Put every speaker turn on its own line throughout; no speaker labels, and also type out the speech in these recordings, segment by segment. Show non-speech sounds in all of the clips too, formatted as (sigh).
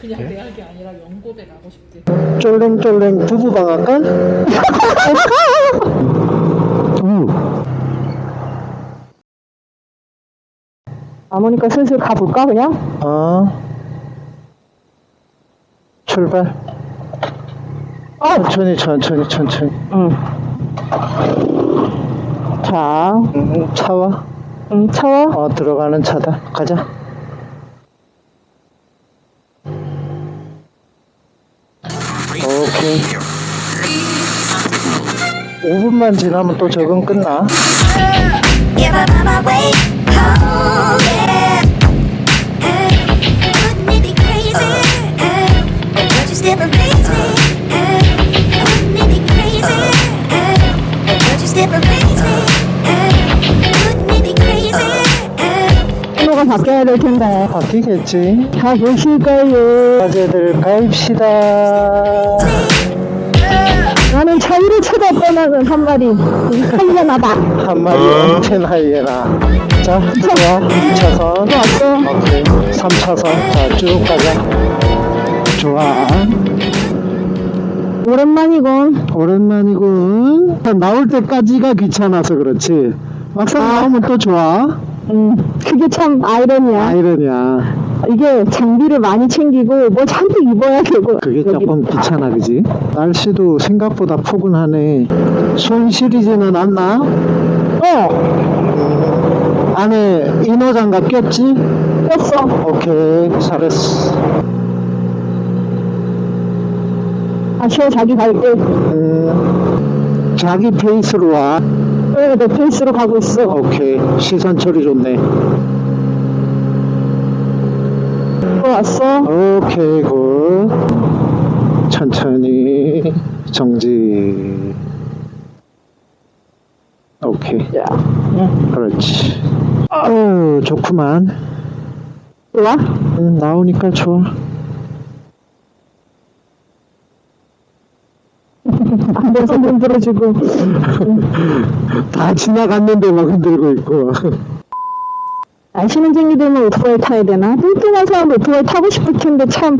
그냥
네?
대학이 아니라 연고대 가고 싶대.
쫄랭쫄랭
안 오니까 슬슬 가볼까 그냥?
어. 출발. 천천히, 천천히, 천천히.
응. 자,
음, 차와.
응, 차와.
어, 들어가는 차다. 가자.
Uh, wouldn't it be crazy? Uh,
신호가 바뀌어야 될 텐데.
바뀌겠지.
가보실까요?
과제들 가입시다.
나는 자유를 쳐다보는 한 마리 하이에나다.
한 마리 엄청 하이에나. 자, 들어와. 2차선.
왔어.
오케이. 3차선. 자, 쭉 가자. 좋아.
오랜만이군.
오랜만이군. 나올 때까지가 귀찮아서 그렇지. 막상
아.
나오면 또 좋아.
음, 그게 참 아이러니야.
아이러니야.
이게 장비를 많이 챙기고 뭐 잔뜩 입어야 되고.
그게. 조금 귀찮아, 그지? 날씨도 생각보다 포근하네. 손 시리지는 않나?
어,
안에 이너장갑 꼈지?
꼈어.
오케이, 잘했어.
아쉬워 자기 갈 때.
음, 자기 페이스로 와.
그래, 내 페이스로 가고 있어.
오케이, 시선 처리 좋네.
또 왔어.
오케이, good. 천천히 정지. 오케이,
야, 응.
그렇지. 어, 좋구만.
좋아?
응, 나오니까 좋아.
안돼서 흔들어주고.
다 지나갔는데 막 흔들고 있고.
아시는 쟁이들만 오토바이 타야 되나? 뚱뚱한 사람 오토바이 타고 싶을 텐데 참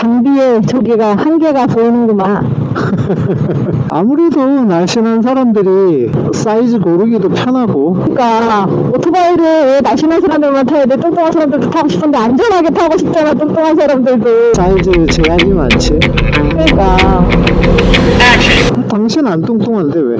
장비에 저기가 한계가 보이는구만. (laughs)
아무래도 날씬한 사람들이 사이즈 고르기도 편하고
그러니까 오토바이를 왜 날씬한 사람들만 타야 돼? 뚱뚱한 사람들도 타고 싶은데 안전하게 타고 싶잖아. 뚱뚱한 사람들도.
사이즈 제한이 많지.
그러니까
당신 안 뚱뚱한데 왜?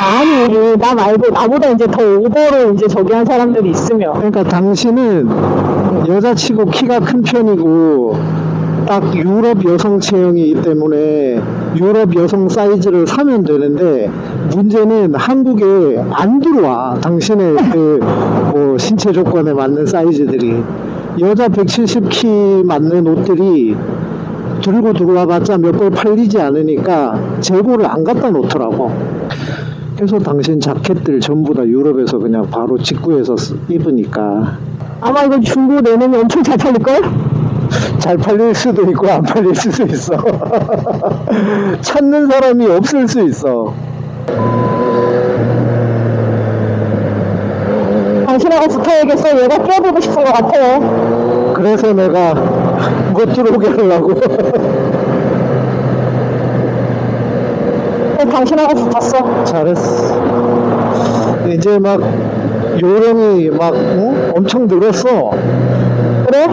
아니 나 말고 나보다 이제 더 오버로 이제 저기 한 사람들이 있으면
그러니까 당신은 여자 치고 키가 큰 편이고 딱 유럽 여성 체형이기 때문에 유럽 여성 사이즈를 사면 되는데 문제는 한국에 안 들어와. 당신의 그 뭐 신체 조건에 맞는 사이즈들이. 여자 170 키 맞는 옷들이 들고 들어와 봤자 몇 벌 팔리지 않으니까 재고를 안 갖다 놓더라고. 그래서 당신 자켓들 전부 다 유럽에서 그냥 바로 직구해서 쓰- 입으니까.
아마 이거 중고 내놓으면 엄청 잘 팔릴걸?
잘 팔릴 수도 있고 안 팔릴 수도 있어. (laughs) 찾는 사람이 없을 수 있어.
당신하고 붙어야겠어 얘가 끼어들고 싶은 것 같아
그래서 내가 못 들어오게 하려고.
당신하고 붙었어
잘했어. 이제 막 요령이 막 응? 엄청 늘었어.
그래?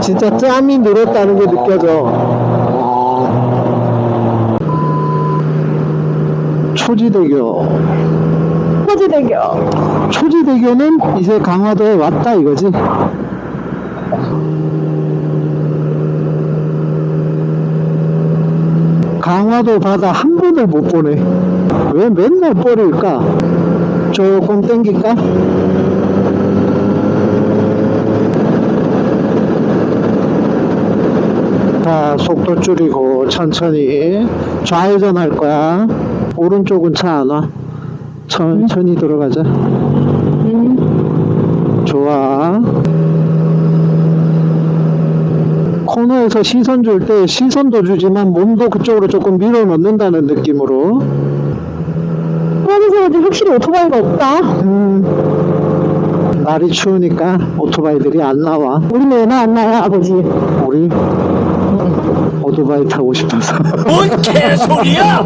진짜 짬이 늘었다는 게 느껴져. 초지대교.
호지대교
초지대교는 이제 강화도에 왔다 이거지. 강화도 바다 한 번을 못 보네. 왜 맨날 버릴까? 조금 땡길까? 자, 속도 줄이고 천천히 좌회전 할 거야. 오른쪽은 차 안 와. 천천히 들어가자. 좋아. 코너에서 시선 줄 때 시선도 주지만 몸도 그쪽으로 조금 밀어 넣는다는 느낌으로.
사람들이 확실히 오토바이가 없다
음, 날이 추우니까 오토바이들이 안 나와.
우리는 왜나 안 나요, 아버지?
우리 오토바이 타고 싶어서.
뭔 개소리야!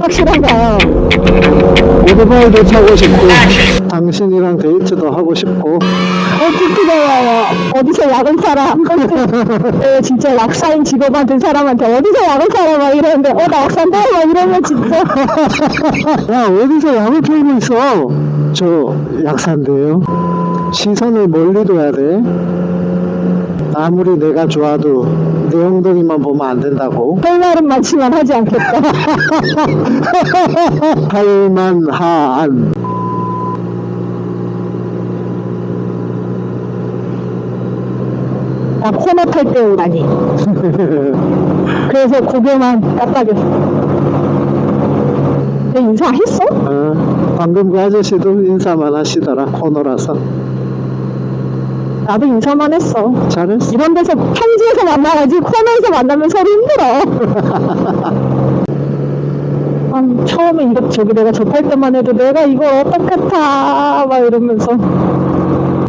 확실한가요?
오토바이도 타고 싶고, 당신이랑 데이트도 하고 싶고,
어떻게요? 어디서 약을 번도 에, 진짜 약사인 직업한 된 사람한테 어디서 약을 팔아? 막 이러는데 어 나 약사인데? 막 이러면 진짜 (laughs)
야, 어디서 약을 팔고 있어? 저 약사인데요. 시선을 멀리 둬야 돼. 아무리 내가 좋아도 내 엉덩이만 보면 안 된다고.
할 말은 많지만 하지 않겠다.
할만한.
나 코너 탈때 오다니. 그래서 고개만 깜빡였어. 내 인사했어?
어, 방금 그 아저씨도 인사만 하시더라, 코너라서.
나도 인사만 했어.
잘했어.
이런 데서 평지에서 만나야지 코너에서 만나면 서로 힘들어. (laughs) 아, 처음에 이거 저기 내가 접할 때만 해도 내가 어떻게 타? 막 이러면서.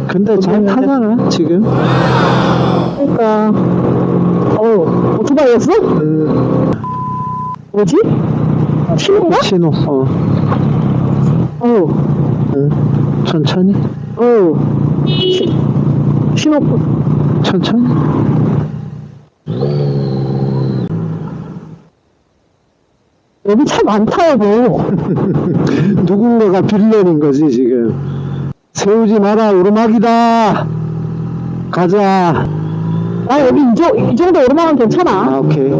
근데 잘 타잖아, 지금.
그러니까. 어, 오토바이였어?
음,
뭐지? 신호인가?
신호, 어,
어,
응. 천천히,
어. 시, 신호.
천천히.
여기 차 많다, 여보. (laughs)
누군가가 빌런인 거지, 지금. 세우지 마라, 오르막이다! 가자.
나 여기 이, 정, 이 정도 오르막은 괜찮아.
아, 오케이.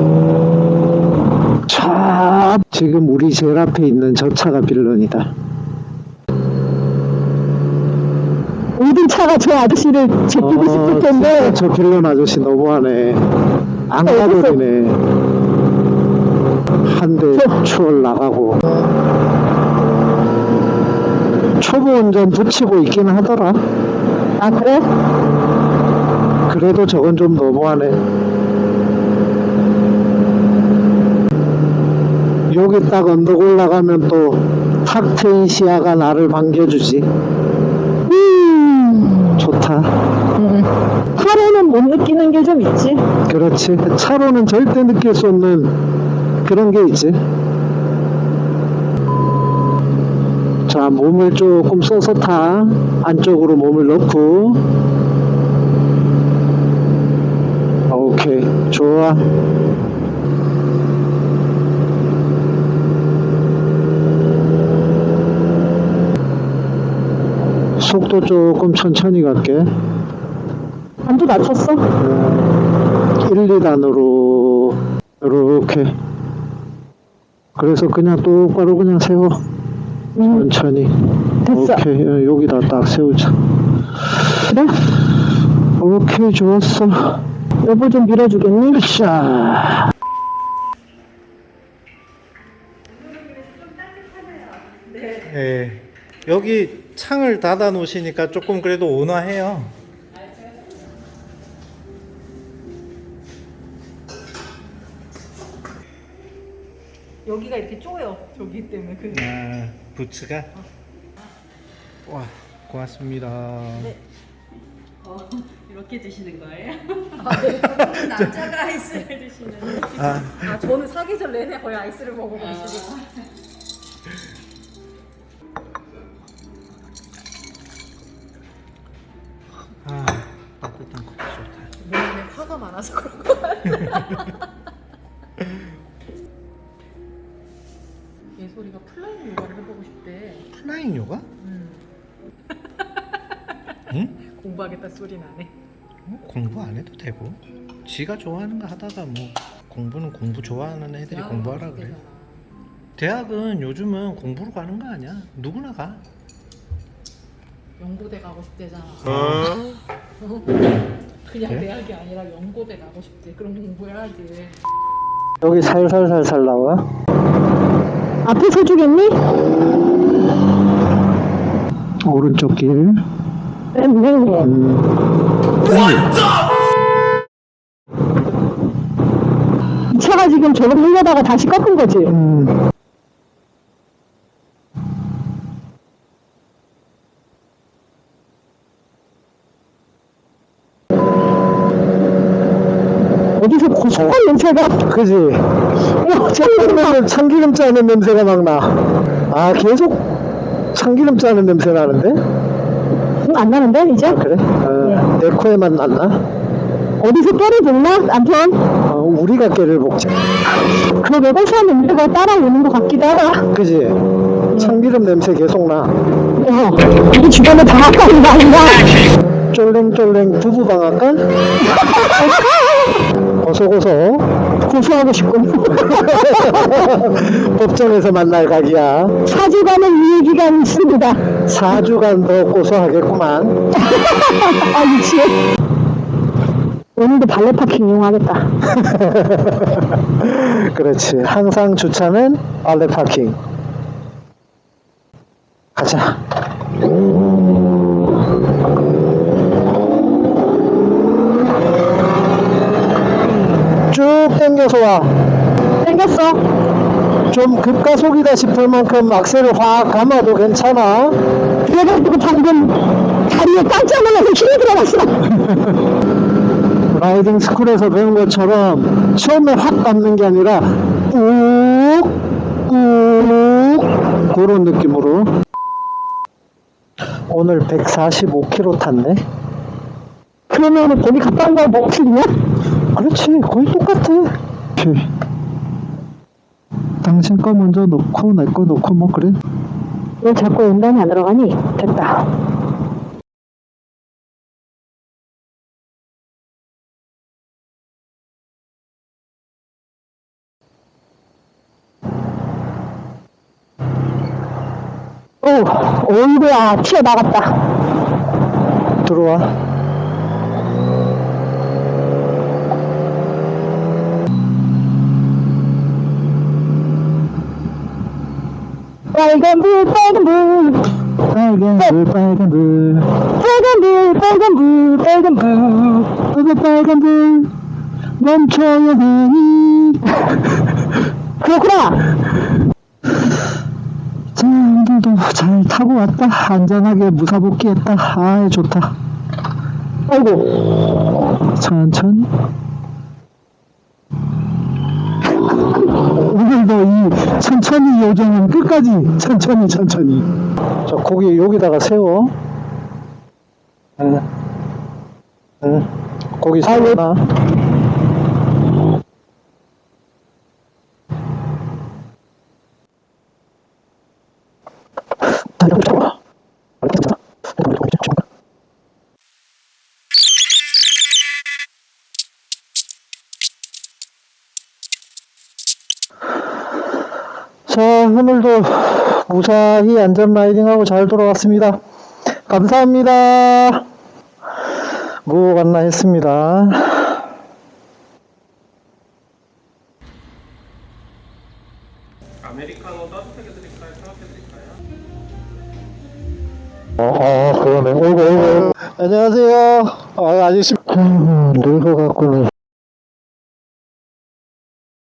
차, 지금 우리 제일 앞에 있는 저 차가 빌런이다.
모든 차가 저 아저씨를 제끼고 싶을 텐데.
저 빌런 아저씨 너무하네. 안
어,
가버리네. 한대 추월 나가고. 초보 운전 붙이고 있긴 하더라.
아, 그래?
그래도 저건 좀 너무하네. 여기 딱 언덕 올라가면 또 탁 트인 시야가 나를 반겨주지.
하루는 못 느끼는 게 좀 있지.
그렇지. 차로는 절대 느낄 수 없는 그런 게 있지. 자, 몸을 조금 써서 타. 안쪽으로 몸을 넣고. 오케이. 좋아. 속도 조금 천천히 갈게.
안도 낮췄어?
1, 2단으로 이렇게 그래서 그냥 똑바로 그냥 세워
음,
천천히
됐어.
오케이 어, 여기다 딱 세우자
그래?
오케이 좋았어
여보 좀 밀어주겠니?
자
네. 여기 창을 닫아 놓으시니까 조금 그래도 온화해요.
여기가 이렇게 쪼여. 저기 때문에 그
아, 부츠가? 와, 고맙습니다.
어, (laughs) 이렇게 드시는 거예요? 아, 네. (laughs) 남자가 아이스를 드시는.
아,
아, 저는 사계절 내내 거의 아이스를 먹어가지고.
아, 따뜻한 커피 좋다.
몸에 화가 많아서 그런 거 같아요. (laughs) 공부하겠다 소리 나네.
어, 공부 안 해도 되고. 지가 좋아하는 거 하다가 뭐 공부는 공부 좋아하는 애들이 공부하라 그래. 대학은 요즘은 공부로 가는 거 아니야? 누구나 가.
연고대 가고 싶대잖아. (laughs) 그냥
그래?
대학이 아니라 연고대 가고 싶대. 그럼 공부해야지.
여기 살살살살 나와
앞에 서주겠니?
오른쪽 길
네, 이 차가 지금 저걸 흘려다가 다시 꺾은 거지?
음.
어디서 고소한 냄새가
그지 창기름 참기름 짜는 냄새가 막 나 아 계속 참기름 짜는 냄새 나는데?
안 나는데, 이제?
그래? 어, 내 코에만 났나?
어디서 깨를 볶나, 남편?
어, 우리가 깨를 먹자.
그러게 고소한 냄새가 따라오는 것 같기도 하다.
그지? 참기름 냄새 계속 나.
어, 우리 주변에 방앗간이 많은가?
쫄랭쫄랭 부부방앗간? 고소고소.
고소하고 싶고. (laughs)
법정에서 만날 각이야.
사주간의 유예기간이 있습니다.
4주간 더 고소하겠구만. (laughs)
아, 미치겠 오늘도 발레 파킹 이용하겠다. (laughs)
그렇지. 항상 주차는 알레 파킹. 가자. 쭉 당겨서 와.
땡겼어.
좀 급가속이다 싶을 만큼 악셀을 확 감아도 괜찮아.
그래가지고 방금 다리에 깜짝 놀라서 힘이 들어갔어. (laughs)
라이딩 스쿨에서 배운 것처럼 처음에 확 감는 게 아니라 꾹, 꾹 그런 느낌으로 오늘 145km 탔네
그러면 거기 갔다 온 거랑 뭐 틀리냐?
그렇지 거의 똑같아 당신 거 먼저 놓고 내 거 놓고 뭐 그래
왜 자꾸 연단이 안 들어가니? 됐다. 오, 어이구야, 튀어나갔다.
들어와
빨간 불, 빨간 불,
빨간 불 빨간 불
빨간 불, 빨간 불, 빨간 불.
빨간 빨간 불 멈춰야 하니
그렇구나.
자, 오늘도 잘 타고 왔다. 안전하게 무사복귀했다. 아, 좋다.
아이고,
천천 히. 오늘도 이 천천히 요정은 끝까지 천천히 천천히. 자, 고기 여기다가 세워. 응. 응. 고기 세워놔. 자, 오늘도 무사히 안전 라이딩하고 잘 돌아왔습니다. 감사합니다. 뭐 갔나 했습니다.
아메리카노 따뜻하게 드릴까요? 차갑게 드릴까요?
어, 어 그러네. 어이구, 어이구. 안녕하세요. 아, 아저씨. 아이고, 늙어갖고는